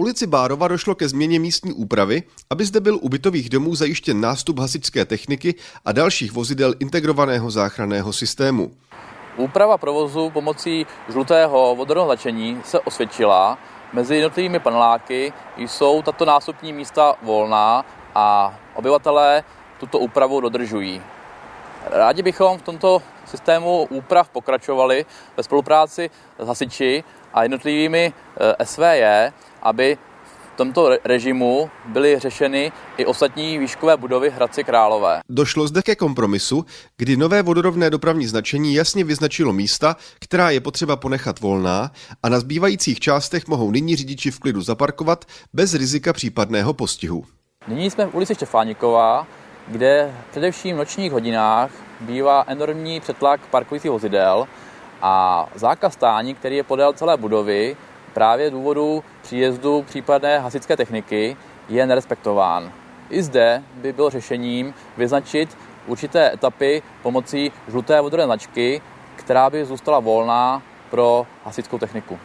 ulici Bárova došlo ke změně místní úpravy, aby zde byl u bytových domů zajištěn nástup hasičské techniky a dalších vozidel integrovaného záchranného systému. Úprava provozu pomocí žlutého vodorovného značení se osvědčila. Mezi jednotlivými paneláky jsou tato nástupní místa volná a obyvatelé tuto úpravu dodržují. Rádi bychom v tomto systému úprav pokračovali ve spolupráci s hasiči a jednotlivými eh, SVJ, aby v tomto režimu byly řešeny i ostatní výškové budovy Hradci Králové. Došlo zde ke kompromisu, kdy nové vodorovné dopravní značení jasně vyznačilo místa, která je potřeba ponechat volná a na zbývajících částech mohou nyní řidiči v klidu zaparkovat bez rizika případného postihu. Nyní jsme v ulici Štefániková, kde především v nočních hodinách bývá enormní přetlak parkujících vozidel a zákaz stání, který je podél celé budovy, právě důvodu příjezdu případné hasičské techniky, je nerespektován. I zde by bylo řešením vyznačit určité etapy pomocí žluté vodorové značky, která by zůstala volná pro hasičskou techniku.